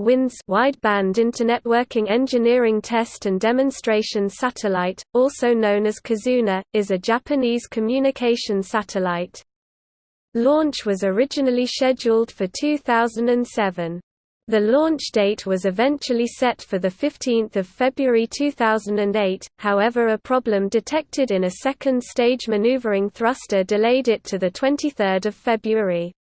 WINDS Wideband Internet Working Engineering Test and Demonstration Satellite, also known as Kizuna, is a Japanese communication satellite. Launch was originally scheduled for 2007. The launch date was eventually set for 15 February 2008, however a problem detected in a second-stage maneuvering thruster delayed it to 23 February.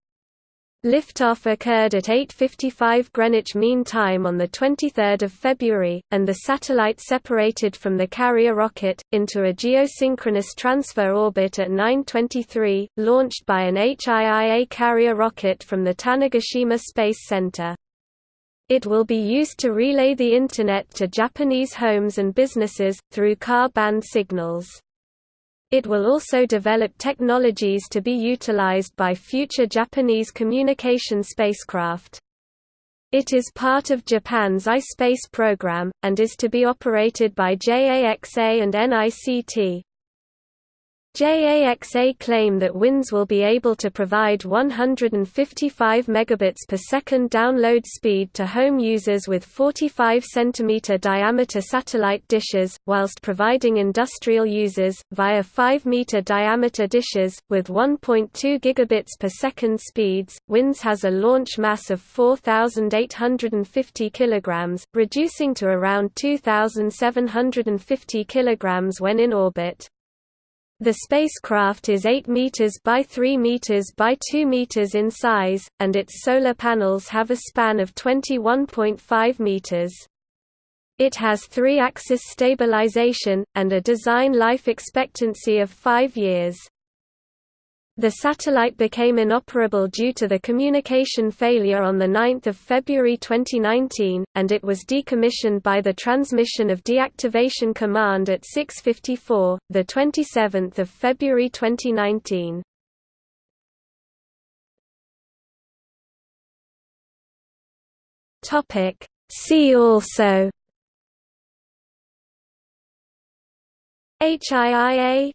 Liftoff occurred at 8.55 Greenwich Mean Time on 23 February, and the satellite separated from the carrier rocket, into a geosynchronous transfer orbit at 9.23, launched by an HIIA carrier rocket from the Tanegashima Space Center. It will be used to relay the Internet to Japanese homes and businesses, through Ka-band signals. It will also develop technologies to be utilized by future Japanese communication spacecraft. It is part of Japan's iSpace program, and is to be operated by JAXA and NICT. JAXA claim that WINDS will be able to provide 155 megabits per second download speed to home users with 45 cm diameter satellite dishes, whilst providing industrial users, via 5 m diameter dishes, with 1.2 gigabits per second speeds. WINDS has a launch mass of 4,850 kg, reducing to around 2,750 kg when in orbit. The spacecraft is 8 meters by 3 meters by 2 meters in size, and its solar panels have a span of 21.5 meters. It has three-axis stabilization, and a design life expectancy of five years. The satellite became inoperable due to the communication failure on 9 February 2019, and it was decommissioned by the transmission of deactivation command at 6.54, 27 February 2019. See also HIIA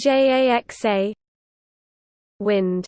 JAXA Wind